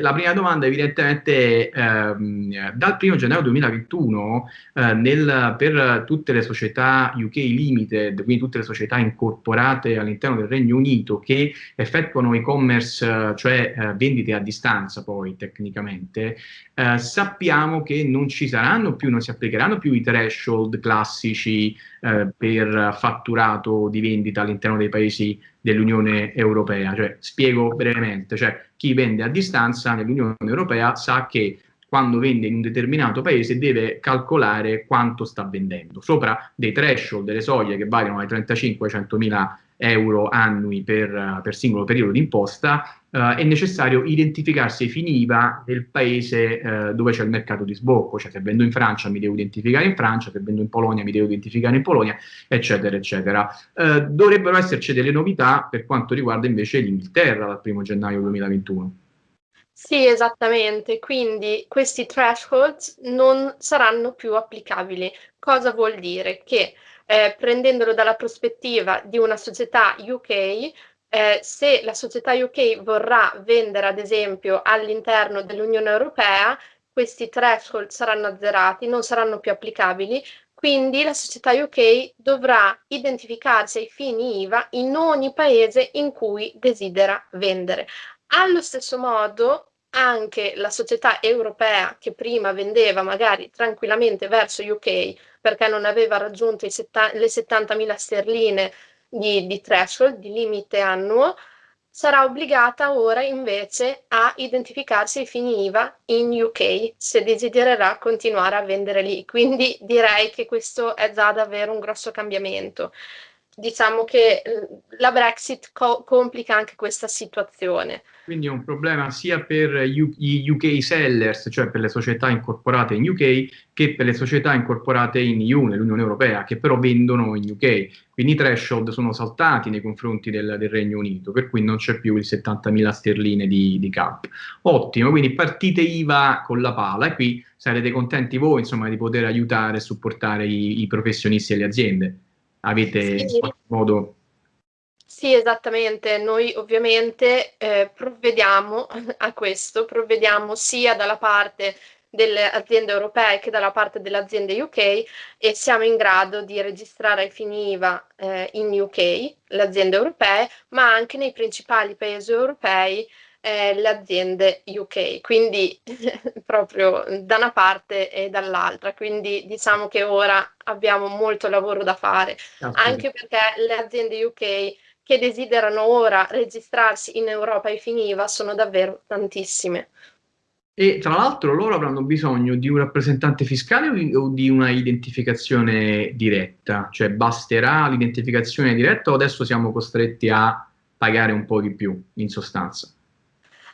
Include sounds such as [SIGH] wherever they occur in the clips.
la prima domanda evidentemente ehm, dal 1 gennaio 2021 eh, nel, per tutte le società UK Limited, quindi tutte le società incorporate all'interno del Regno Unito che effettuano e-commerce, cioè eh, vendite a distanza poi tecnicamente, eh, sappiamo che non ci saranno più, non si applicheranno più i threshold classici eh, per fatturato di vendita all'interno dei paesi dell'Unione Europea. Cioè, spiego brevemente, cioè, chi vende a distanza nell'Unione Europea sa che quando vende in un determinato paese deve calcolare quanto sta vendendo, sopra dei threshold, delle soglie che variano dai 35 ai 100 mila euro annui per, per singolo periodo di imposta, Uh, è necessario identificarsi ai fini IVA del paese uh, dove c'è il mercato di sbocco, cioè se vendo in Francia mi devo identificare in Francia, se vendo in Polonia mi devo identificare in Polonia, eccetera, eccetera. Uh, dovrebbero esserci delle novità per quanto riguarda invece l'Inghilterra dal 1 gennaio 2021. Sì, esattamente, quindi questi thresholds non saranno più applicabili. Cosa vuol dire? Che eh, prendendolo dalla prospettiva di una società UK, eh, se la società UK vorrà vendere ad esempio all'interno dell'Unione Europea, questi threshold saranno azzerati, non saranno più applicabili, quindi la società UK dovrà identificarsi ai fini IVA in ogni paese in cui desidera vendere. Allo stesso modo, anche la società europea che prima vendeva magari tranquillamente verso UK perché non aveva raggiunto le 70.000 sterline di, di threshold, di limite annuo, sarà obbligata ora invece a identificarsi i fini IVA in UK se desidererà continuare a vendere lì. Quindi direi che questo è già davvero un grosso cambiamento. Diciamo che eh, la Brexit co complica anche questa situazione. Quindi è un problema sia per gli UK sellers, cioè per le società incorporate in UK, che per le società incorporate in EU, nell'Unione Europea, che però vendono in UK. Quindi i threshold sono saltati nei confronti del, del Regno Unito, per cui non c'è più il 70.000 sterline di, di cap. Ottimo, quindi partite IVA con la pala e qui sarete contenti voi insomma, di poter aiutare e supportare i, i professionisti e le aziende. Avete sì. in qualche modo sì, esattamente. Noi ovviamente eh, provvediamo [LAUGHS] a questo, provvediamo sia dalla parte delle aziende europee che dalla parte delle aziende UK e siamo in grado di registrare ai fini IVA eh, in UK le aziende europee, ma anche nei principali paesi europei eh, le aziende UK, quindi [LAUGHS] proprio da una parte e dall'altra, quindi diciamo che ora abbiamo molto lavoro da fare, ah, anche perché le aziende UK che desiderano ora registrarsi in Europa e finiva sono davvero tantissime. E tra l'altro loro avranno bisogno di un rappresentante fiscale o di una identificazione diretta? Cioè basterà l'identificazione diretta o adesso siamo costretti a pagare un po' di più in sostanza?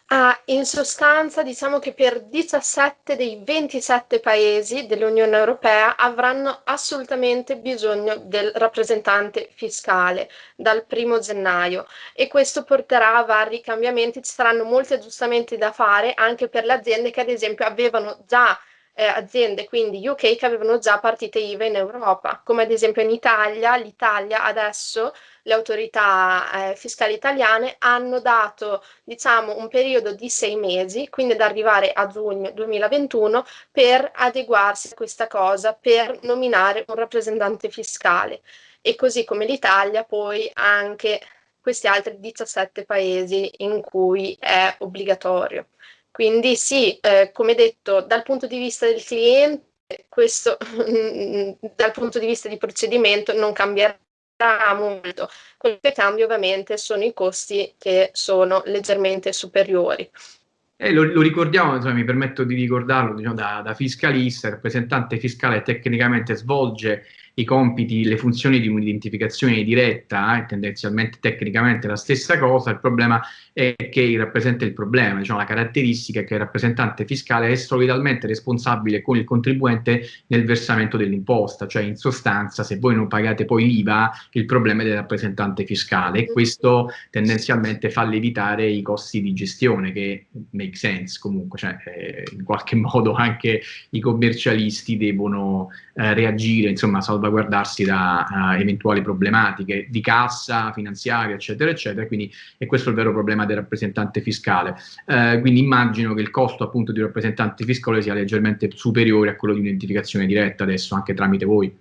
Ah, in sostanza diciamo che per 17 dei 27 paesi dell'Unione Europea avranno assolutamente bisogno del rappresentante fiscale dal primo gennaio e questo porterà a vari cambiamenti, ci saranno molti aggiustamenti da fare anche per le aziende che ad esempio avevano già eh, aziende, quindi UK, che avevano già partite IVA in Europa, come ad esempio in Italia, l'Italia adesso le autorità eh, fiscali italiane hanno dato diciamo un periodo di sei mesi, quindi ad arrivare a giugno 2021 per adeguarsi a questa cosa, per nominare un rappresentante fiscale e così come l'Italia poi anche questi altri 17 paesi in cui è obbligatorio. Quindi sì, eh, come detto, dal punto di vista del cliente, questo [LAUGHS] dal punto di vista di procedimento non cambierà molto. Quello che cambia ovviamente sono i costi che sono leggermente superiori. Eh, lo, lo, ricordiamo, insomma, mi permetto di ricordarlo diciamo, da, da fiscalista, rappresentante fiscale tecnicamente svolge i compiti, le funzioni di un'identificazione diretta, eh, tendenzialmente tecnicamente la stessa cosa, il problema è che rappresenta il problema, diciamo, la caratteristica è che il rappresentante fiscale è solidalmente responsabile con il contribuente nel versamento dell'imposta, cioè in sostanza se voi non pagate poi l'IVA il problema è del rappresentante fiscale e questo tendenzialmente fa lievitare i costi di gestione che make sense comunque, cioè eh, in qualche [LAUGHS] modo anche i commercialisti devono eh, reagire, insomma, salvo salvaguardarsi da uh, eventuali problematiche di cassa, finanziaria, eccetera, eccetera. Quindi è questo il vero problema del rappresentante fiscale. Uh, quindi immagino che il costo appunto di un rappresentante fiscale sia leggermente superiore a quello di un'identificazione diretta adesso, anche tramite voi.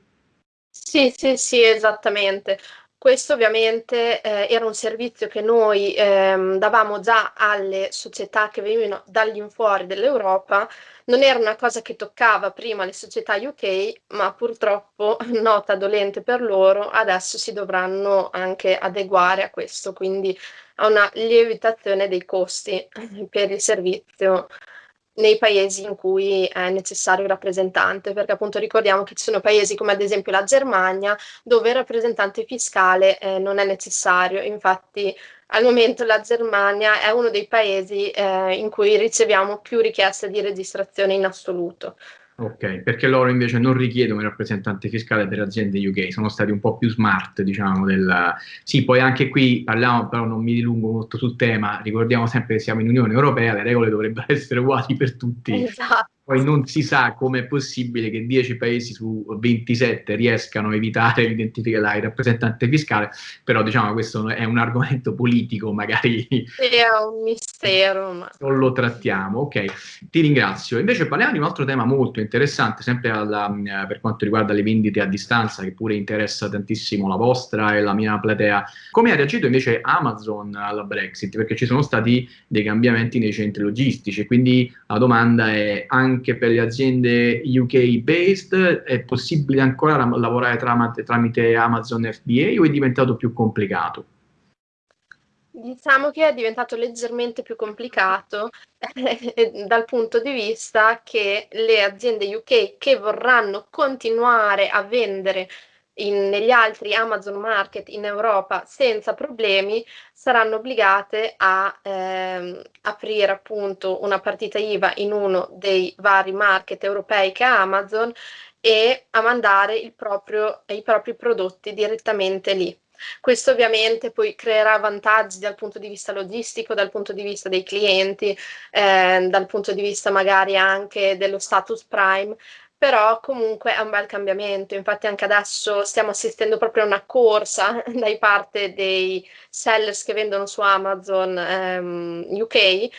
Sì, sì, sì, esattamente. Questo ovviamente eh, era un servizio che noi ehm, davamo già alle società che venivano dall'infuori dell'Europa, non era una cosa che toccava prima le società UK, ma purtroppo, [LAUGHS] nota dolente per loro, adesso si dovranno anche adeguare a questo, quindi a una lievitazione dei costi [LAUGHS] per il servizio nei paesi in cui è necessario il rappresentante, perché appunto ricordiamo che ci sono paesi come ad esempio la Germania dove il rappresentante fiscale eh, non è necessario, infatti al momento la Germania è uno dei paesi eh, in cui riceviamo più richieste di registrazione in assoluto. Ok, perché loro invece non richiedono il rappresentante fiscale per aziende UK, sono stati un po' più smart, diciamo, del... Sì, poi anche qui parliamo, però non mi dilungo molto sul tema, ricordiamo sempre che siamo in Unione Europea, le regole dovrebbero [LAUGHS] essere uguali per tutti. Esatto. Poi non si sa come è possibile che 10 paesi su 27 riescano a evitare l'identificare il rappresentante fiscale, però diciamo questo è un argomento politico, magari è un mistero. Ma... Non lo trattiamo, ok. Ti ringrazio. Invece parliamo di un altro tema molto interessante, sempre alla, eh, per quanto riguarda le vendite a distanza, che pure interessa tantissimo la vostra e la mia platea. Come ha reagito invece Amazon alla Brexit? Perché ci sono stati dei cambiamenti nei centri logistici, quindi la domanda è anche anche per le aziende UK based? È possibile ancora lavorare tramite, tramite Amazon FBA o è diventato più complicato? Diciamo che è diventato leggermente più complicato [LAUGHS] eh, dal punto di vista che le aziende UK che vorranno continuare a vendere in, negli altri Amazon Market in Europa senza problemi saranno obbligate a ehm, aprire appunto una partita IVA in uno dei vari market europei che ha Amazon e a mandare proprio, i propri prodotti direttamente lì. Questo ovviamente poi creerà vantaggi dal punto di vista logistico, dal punto di vista dei clienti, eh, dal punto di vista magari anche dello status prime, però comunque è un bel cambiamento, infatti anche adesso stiamo assistendo proprio a una corsa [LAUGHS] da parte dei sellers che vendono su Amazon ehm, UK eh,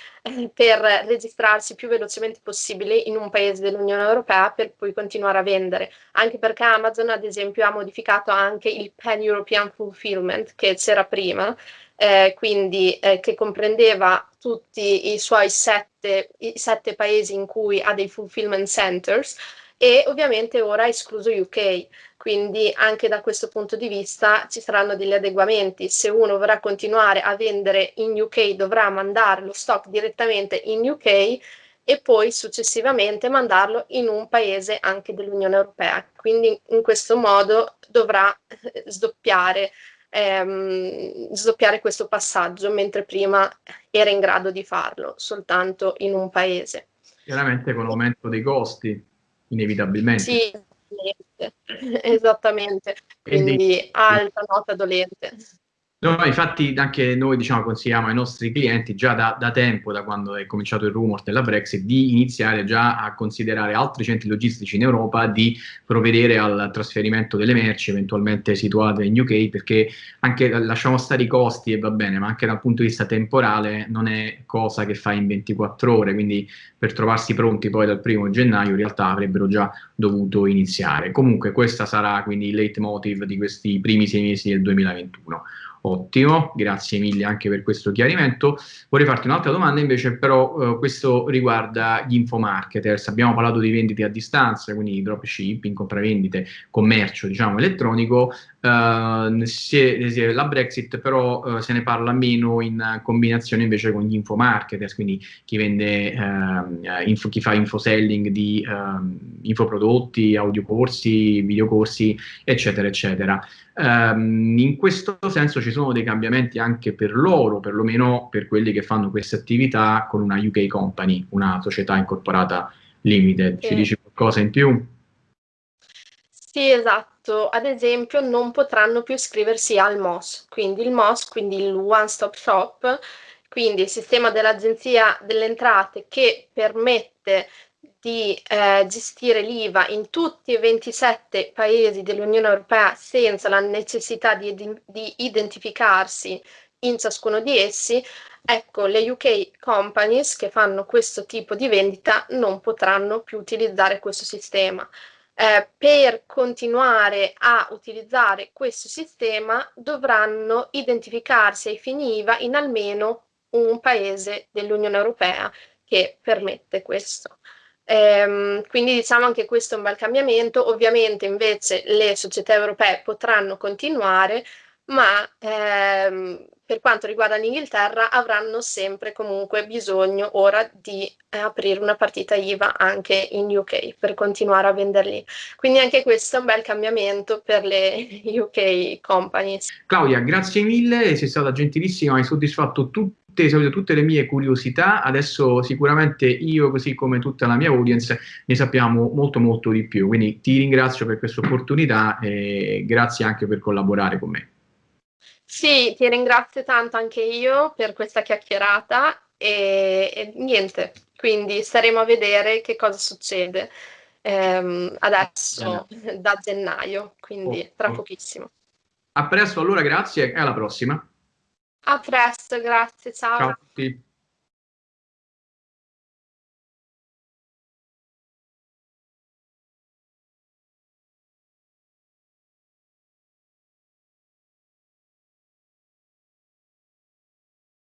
per registrarsi più velocemente possibile in un paese dell'Unione Europea per poi continuare a vendere, anche perché Amazon ad esempio ha modificato anche il Pan European Fulfillment che c'era prima, eh, quindi eh, che comprendeva tutti i suoi sette, i sette paesi in cui ha dei fulfillment centers, e ovviamente ora escluso UK, quindi anche da questo punto di vista ci saranno degli adeguamenti. Se uno vorrà continuare a vendere in UK dovrà mandare lo stock direttamente in UK e poi successivamente mandarlo in un paese anche dell'Unione Europea. Quindi in questo modo dovrà eh, sdoppiare, ehm, sdoppiare questo passaggio, mentre prima era in grado di farlo soltanto in un paese. Chiaramente con l'aumento dei costi inevitabilmente. Sì, esattamente. Quindi alta nota dolente. No, infatti anche noi diciamo, consigliamo ai nostri clienti già da, da, tempo, da quando è cominciato il rumor della Brexit, di iniziare già a considerare altri centri logistici in Europa, di provvedere al trasferimento delle merci eventualmente situate in UK, perché anche lasciamo stare i costi e va bene, ma anche dal punto di vista temporale non è cosa che fa in 24 ore, quindi per trovarsi pronti poi dal primo gennaio in realtà avrebbero già dovuto iniziare. Comunque questa sarà quindi il leitmotiv di questi primi sei mesi del 2021. Ottimo, grazie mille anche per questo chiarimento. Vorrei farti un'altra domanda invece, però eh, questo riguarda gli infomarketers. Abbiamo parlato di vendite a distanza, quindi dropshipping, compravendite, commercio diciamo elettronico. Uh, se, se la Brexit però uh, se ne parla meno in combinazione invece con gli infomarketers, quindi chi vende, uh, info, chi fa infoselling di ehm, infoprodotti, audiocorsi, videocorsi, eccetera, eccetera. Um, in questo senso ci sono dei cambiamenti anche per loro, perlomeno per quelli che fanno queste attività con una UK company, una società incorporata limited. Sì. Ci dici qualcosa in più? Sì, esatto. Ad esempio non potranno più iscriversi al MOS, quindi il MOS, quindi il One Stop Shop, quindi il sistema dell'Agenzia delle Entrate che permette di eh, gestire l'IVA in tutti i 27 paesi dell'Unione Europea senza la necessità di, di identificarsi in ciascuno di essi, ecco, le UK companies che fanno questo tipo di vendita non potranno più utilizzare questo sistema. Eh, per continuare a utilizzare questo sistema dovranno identificarsi ai fini IVA in almeno un paese dell'Unione Europea che permette questo. Ehm, quindi diciamo anche questo è un bel cambiamento, ovviamente invece le società europee potranno continuare, ma ehm, per quanto riguarda l'Inghilterra avranno sempre comunque bisogno ora di eh, aprire una partita IVA anche in UK per continuare a venderli. Quindi anche questo è un bel cambiamento per le [LAUGHS] UK companies. Claudia, grazie mille, sei stata gentilissima, hai soddisfatto tutti esaurito tutte le mie curiosità, adesso sicuramente io, così come tutta la mia audience, ne sappiamo molto molto di più, quindi ti ringrazio per questa opportunità e grazie anche per collaborare con me. Sì, ti ringrazio tanto anche io per questa chiacchierata e, e niente, quindi staremo a vedere che cosa succede ehm, adesso Bene. da gennaio, quindi oh, tra oh. pochissimo. A presto allora, grazie e alla prossima. A presto, grazie, ciao. Ciao a tutti.